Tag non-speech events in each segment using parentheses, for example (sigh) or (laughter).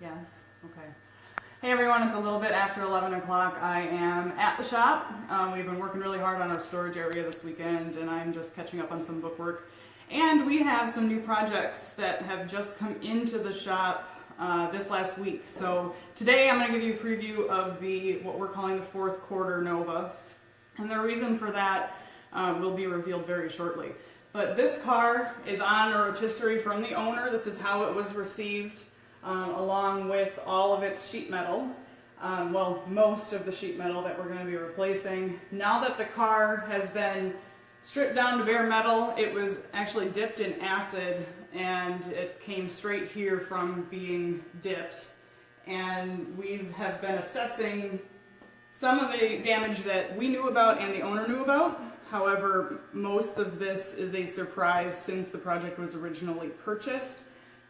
Yes, okay. Hey everyone, it's a little bit after 11 o'clock. I am at the shop. Um, we've been working really hard on our storage area this weekend and I'm just catching up on some bookwork. And we have some new projects that have just come into the shop uh, this last week. So today I'm going to give you a preview of the what we're calling the fourth quarter Nova. And the reason for that um, will be revealed very shortly. But this car is on a rotisserie from the owner. This is how it was received um, along with all of its sheet metal. Um, well, most of the sheet metal that we're going to be replacing. Now that the car has been stripped down to bare metal, it was actually dipped in acid and it came straight here from being dipped. And we have been assessing some of the damage that we knew about and the owner knew about. However, most of this is a surprise since the project was originally purchased.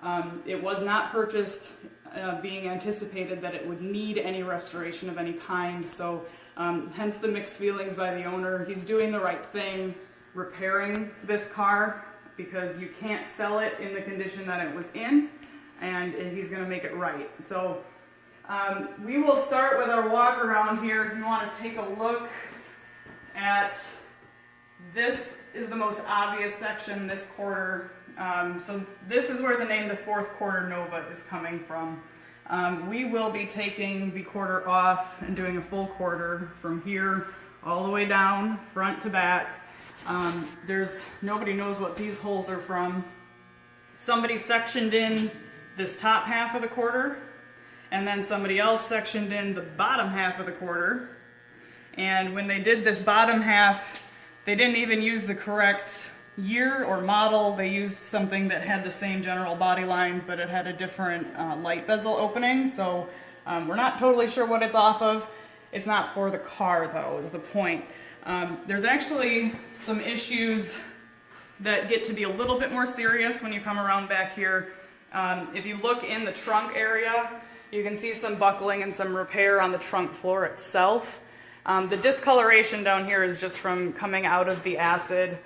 Um, it was not purchased uh, being anticipated that it would need any restoration of any kind, so um, hence the mixed feelings by the owner. He's doing the right thing, repairing this car, because you can't sell it in the condition that it was in, and he's going to make it right. So um, we will start with our walk around here. If you want to take a look at this is the most obvious section this quarter um, so this is where the name the fourth quarter Nova is coming from. Um, we will be taking the quarter off and doing a full quarter from here all the way down, front to back. Um, there's nobody knows what these holes are from. Somebody sectioned in this top half of the quarter, and then somebody else sectioned in the bottom half of the quarter. And when they did this bottom half, they didn't even use the correct year or model, they used something that had the same general body lines, but it had a different uh, light bezel opening. So um, we're not totally sure what it's off of. It's not for the car though, is the point. Um, there's actually some issues that get to be a little bit more serious when you come around back here. Um, if you look in the trunk area, you can see some buckling and some repair on the trunk floor itself. Um, the discoloration down here is just from coming out of the acid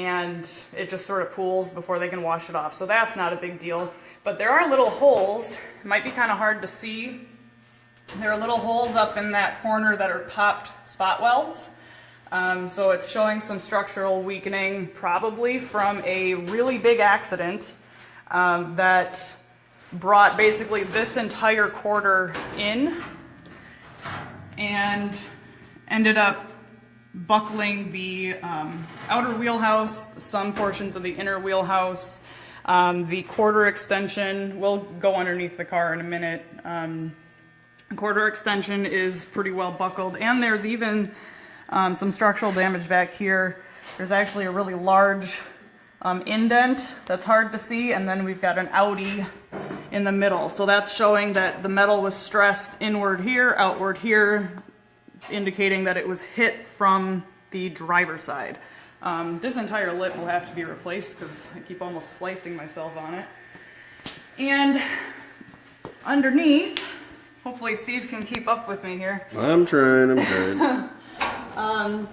and it just sort of pools before they can wash it off. So that's not a big deal. But there are little holes. It might be kind of hard to see. There are little holes up in that corner that are popped spot welds. Um, so it's showing some structural weakening, probably from a really big accident um, that brought basically this entire quarter in and ended up buckling the um, outer wheelhouse, some portions of the inner wheelhouse. Um, the quarter extension we'll go underneath the car in a minute. Um, quarter extension is pretty well buckled and there's even um, some structural damage back here. There's actually a really large um, indent that's hard to see and then we've got an outie in the middle. So that's showing that the metal was stressed inward here, outward here, indicating that it was hit from the driver's side. Um, this entire lip will have to be replaced because I keep almost slicing myself on it. And underneath, hopefully Steve can keep up with me here. I'm trying, I'm trying. (laughs) (laughs) um,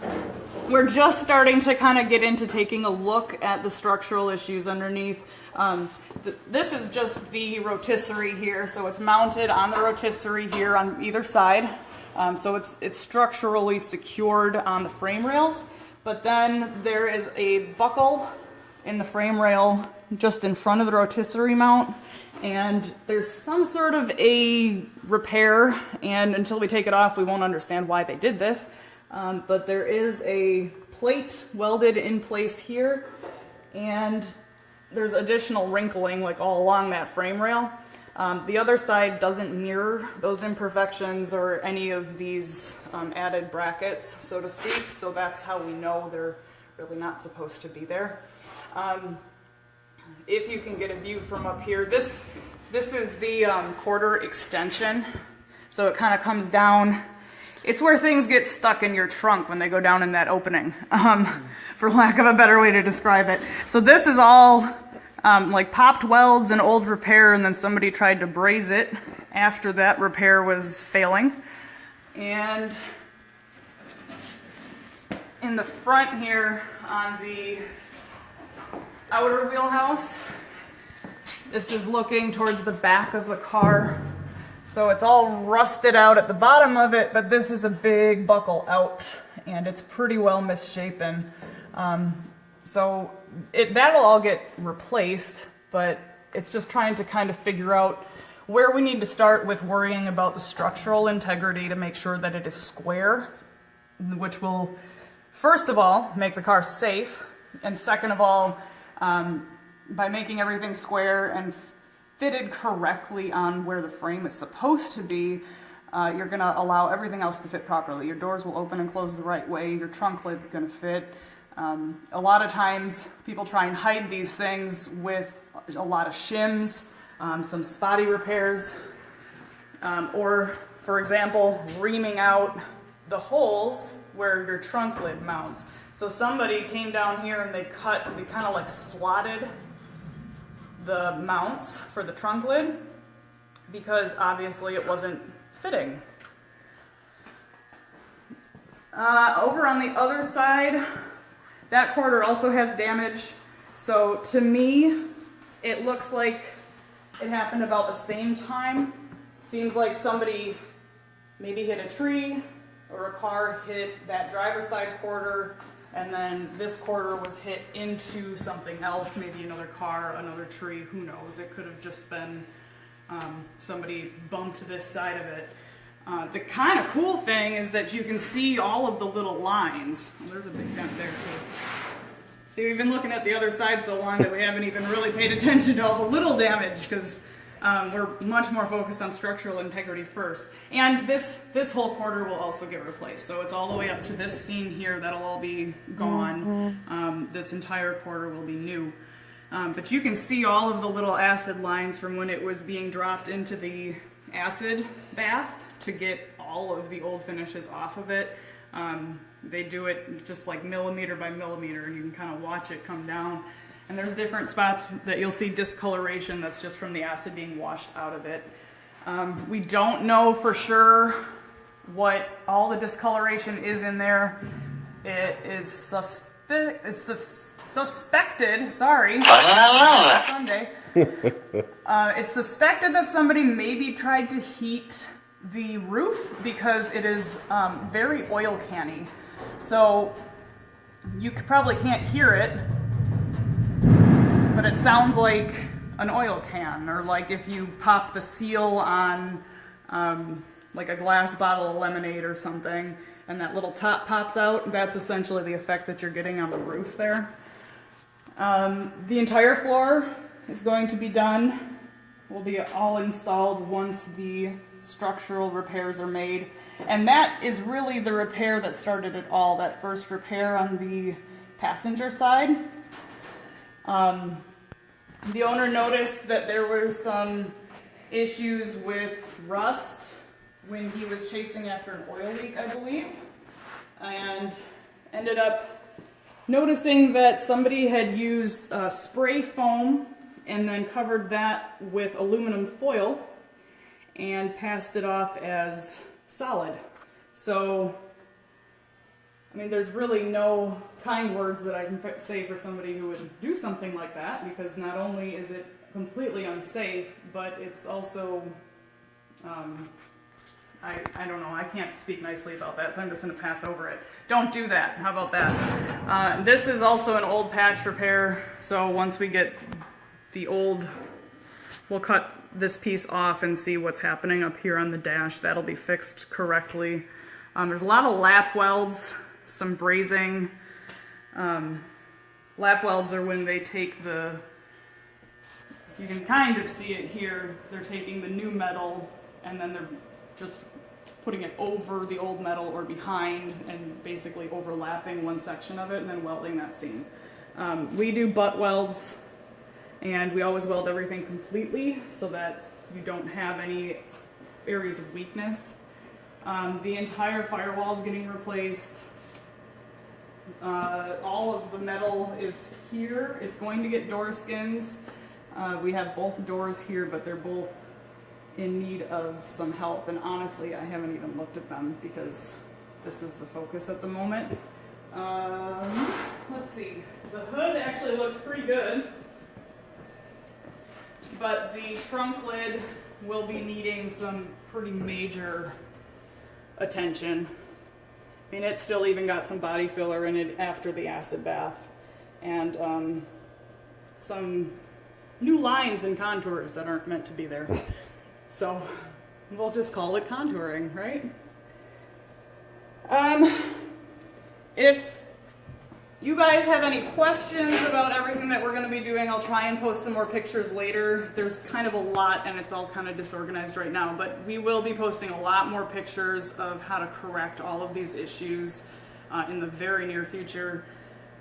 we're just starting to kind of get into taking a look at the structural issues underneath. Um, th this is just the rotisserie here, so it's mounted on the rotisserie here on either side. Um, so it's, it's structurally secured on the frame rails, but then there is a buckle in the frame rail just in front of the rotisserie mount and there's some sort of a repair and until we take it off we won't understand why they did this um, but there is a plate welded in place here and there's additional wrinkling like all along that frame rail um, the other side doesn't mirror those imperfections or any of these um, added brackets, so to speak, so that's how we know they're really not supposed to be there. Um, if you can get a view from up here, this, this is the um, quarter extension, so it kind of comes down. It's where things get stuck in your trunk when they go down in that opening, um, for lack of a better way to describe it. So this is all um, like popped welds and old repair and then somebody tried to braze it after that repair was failing. And in the front here on the outer wheelhouse, this is looking towards the back of the car. So it's all rusted out at the bottom of it, but this is a big buckle out and it's pretty well misshapen. Um, so it, that'll all get replaced, but it's just trying to kind of figure out where we need to start with worrying about the structural integrity to make sure that it is square, which will, first of all, make the car safe, and second of all, um, by making everything square and fitted correctly on where the frame is supposed to be, uh, you're going to allow everything else to fit properly. Your doors will open and close the right way, your trunk lid's going to fit. Um, a lot of times people try and hide these things with a lot of shims, um, some spotty repairs, um, or for example, reaming out the holes where your trunk lid mounts. So somebody came down here and they cut, they kind of like slotted the mounts for the trunk lid because obviously it wasn't fitting. Uh, over on the other side, that quarter also has damage. So to me, it looks like it happened about the same time. Seems like somebody maybe hit a tree or a car hit that driver's side quarter and then this quarter was hit into something else, maybe another car, another tree, who knows. It could have just been um, somebody bumped this side of it. Uh, the kind of cool thing is that you can see all of the little lines. Oh, there's a big dent there too. See, we've been looking at the other side so long that we haven't even really paid attention to all the little damage because um, we're much more focused on structural integrity first. And this, this whole quarter will also get replaced. So it's all the way up to this seam here that'll all be gone. Um, this entire quarter will be new. Um, but you can see all of the little acid lines from when it was being dropped into the acid bath to get all of the old finishes off of it. Um, they do it just like millimeter by millimeter and you can kind of watch it come down. And there's different spots that you'll see discoloration that's just from the acid being washed out of it. Um, we don't know for sure what all the discoloration is in there. It is suspe it's sus suspected, sorry, (laughs) Sunday. Uh, it's suspected that somebody maybe tried to heat the roof because it is um, very oil canny. So you probably can't hear it, it sounds like an oil can, or like if you pop the seal on um, like a glass bottle of lemonade or something, and that little top pops out, that's essentially the effect that you're getting on the roof there. Um, the entire floor is going to be done, will be all installed once the structural repairs are made. And that is really the repair that started it all, that first repair on the passenger side. Um, the owner noticed that there were some issues with rust when he was chasing after an oil leak, I believe, and ended up noticing that somebody had used uh, spray foam and then covered that with aluminum foil and passed it off as solid. So I mean, there's really no kind words that I can say for somebody who would do something like that because not only is it completely unsafe, but it's also, um, I, I don't know, I can't speak nicely about that, so I'm just going to pass over it. Don't do that. How about that? Uh, this is also an old patch repair, so once we get the old, we'll cut this piece off and see what's happening up here on the dash. That'll be fixed correctly. Um, there's a lot of lap welds some brazing. Um, lap welds are when they take the, you can kind of see it here, they're taking the new metal and then they're just putting it over the old metal or behind and basically overlapping one section of it and then welding that seam. Um, we do butt welds and we always weld everything completely so that you don't have any areas of weakness. Um, the entire firewall is getting replaced. Uh, all of the metal is here. It's going to get door skins. Uh, we have both doors here, but they're both in need of some help. And honestly, I haven't even looked at them because this is the focus at the moment. Um, let's see. The hood actually looks pretty good. but the trunk lid will be needing some pretty major attention. I mean, it's still even got some body filler in it after the acid bath, and um, some new lines and contours that aren't meant to be there. (laughs) So we'll just call it contouring, right? Um, if you guys have any questions about everything that we're going to be doing, I'll try and post some more pictures later. There's kind of a lot and it's all kind of disorganized right now, but we will be posting a lot more pictures of how to correct all of these issues uh, in the very near future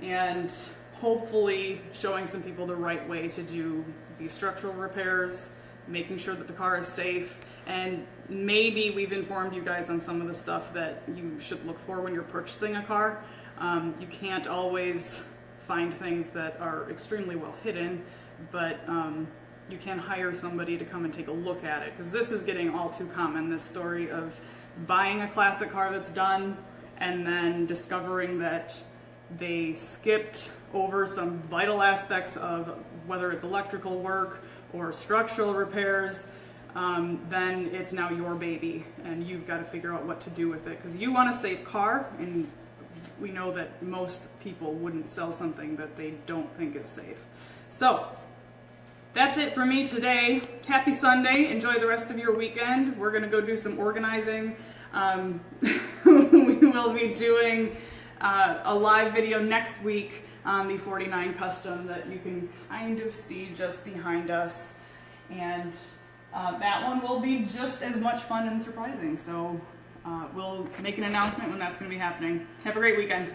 and hopefully showing some people the right way to do these structural repairs, making sure that the car is safe, and maybe we've informed you guys on some of the stuff that you should look for when you're purchasing a car. Um, you can't always find things that are extremely well hidden, but um, you can hire somebody to come and take a look at it because this is getting all too common. This story of buying a classic car that's done and then discovering that they skipped over some vital aspects of whether it's electrical work or structural repairs. Um, then it's now your baby, and you've got to figure out what to do with it because you want a safe car, and we know that most people wouldn't sell something that they don't think is safe. So, that's it for me today. Happy Sunday. Enjoy the rest of your weekend. We're going to go do some organizing. Um, (laughs) we will be doing uh, a live video next week on the 49 Custom that you can kind of see just behind us. And uh, that one will be just as much fun and surprising. So uh, we'll make an announcement when that's going to be happening. Have a great weekend.